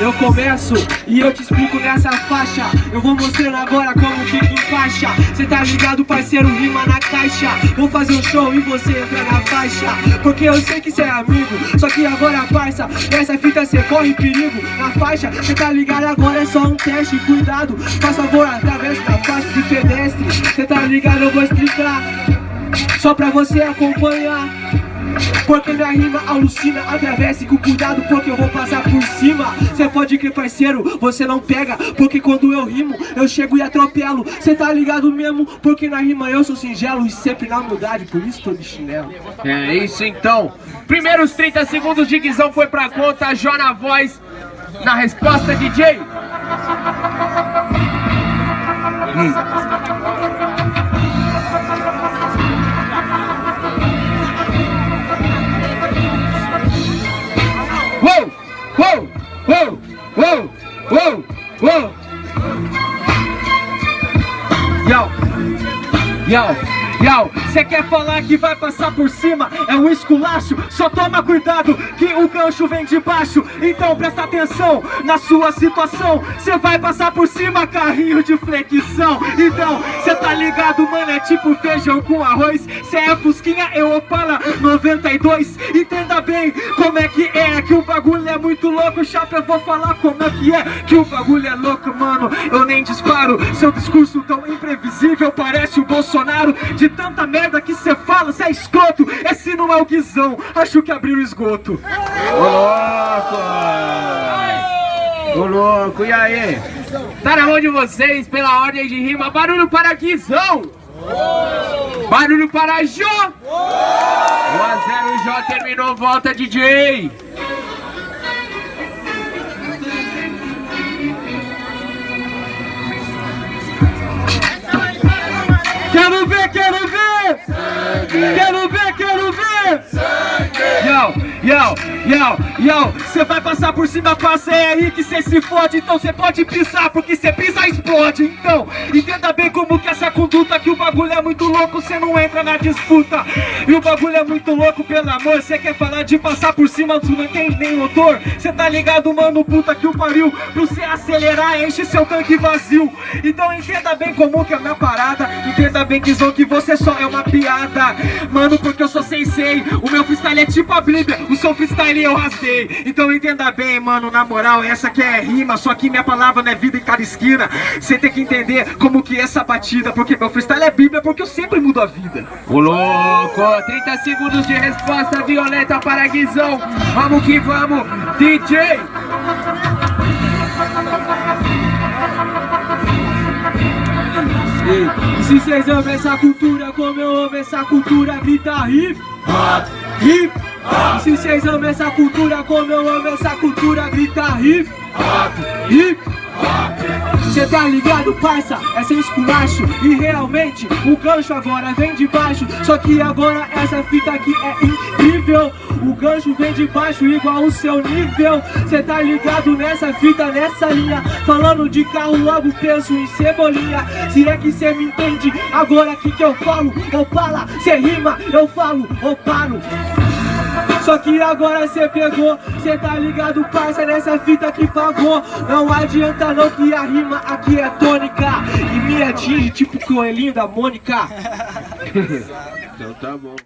eu começo e eu te explico nessa faixa. Eu vou mostrando agora como que encaixa Cê tá ligado, parceiro, rima na caixa. Vou fazer um show e você entra na faixa. Porque eu sei que cê é amigo, só que agora parça Nessa fita cê corre perigo na faixa. Cê tá ligado, agora é só um teste, cuidado. Faz favor, através da faixa de pedestre. Cê tá ligado, eu vou explicar Só pra você acompanhar porque minha rima alucina, atravesse com cuidado porque eu vou passar por cima. Cê pode crer parceiro, você não pega Porque quando eu rimo, eu chego e atropelo. Cê tá ligado mesmo, porque na rima eu sou singelo E sempre na humildade, por isso tô de chinelo. É isso então. Primeiros 30 segundos de guizão foi pra conta Jó na voz, na resposta DJ hum. Yo, yo, cê quer falar que vai passar por cima? É um esculacho, só toma cuidado que o gancho vem de baixo. Então presta atenção na sua situação. Cê vai passar por cima, carrinho de flexão. Então, cê tá ligado, mano, é tipo feijão com arroz. Cê é fusquinha, eu opala 92 Entenda bem como é que é Que o bagulho é muito louco, chapa, eu vou falar como é que é Que o bagulho é louco, mano, eu nem disparo. Seu discurso tão imprevisível parece o Bolsonaro De tanta merda que cê fala, cê é escroto Esse não é o guizão, acho que abriu o esgoto Ô louco! Ô louco, e aí? Tá na mão de vocês, pela ordem de rima, barulho para Guizão! Barulho para Jô! 1 a 0 Jô terminou, volta DJ! Quero ver, quero ver! Sangue. Yo, yo, yo, yo Cê vai passar por cima, passa é aí que cê se fode Então cê pode pisar, porque cê pisa explode Então, entenda bem como que essa conduta Que o bagulho é muito louco, cê não entra na disputa. E o bagulho é muito louco, pelo amor Cê quer falar de passar por cima, tu não tem nem motor Cê tá ligado, mano, puta que o pariu. Pro cê acelerar, enche seu tanque vazio. Então entenda bem como que é a minha parada. Entenda bem que que você só é uma piada. Mano, porque eu sou sensei. O meu freestyle é tipo a Bíblia. O seu freestyle eu rasguei Então entenda bem, mano, na moral Essa aqui é rima, só que minha palavra não é vida em cada esquina. Você tem que entender como que é essa batida Porque meu freestyle é Bíblia, porque eu sempre mudo a vida. O louco, 30 segundos de resposta violeta para Guizão Vamos que vamos, DJ se vocês amam essa cultura como eu amo essa cultura, grita hip hop, hip hop. Se vocês amam essa cultura como eu amo essa cultura, grita hip hop, hip. Cê tá ligado, parça? É sem esculacho E realmente o gancho agora vem de baixo Só que agora essa fita aqui é O gancho vem de baixo igual o seu nível. Cê tá ligado nessa fita, nessa linha? Falando de carro, logo penso em cebolinha. Se é que cê me entende, agora que que eu falo Opala, cê rima, eu falo, oparo só que agora cê pegou, cê tá ligado, parça, nessa fita que pagou. Não adianta não que a rima aqui é tônica. E me atinge tipo coelhinho da Mônica. Então tá bom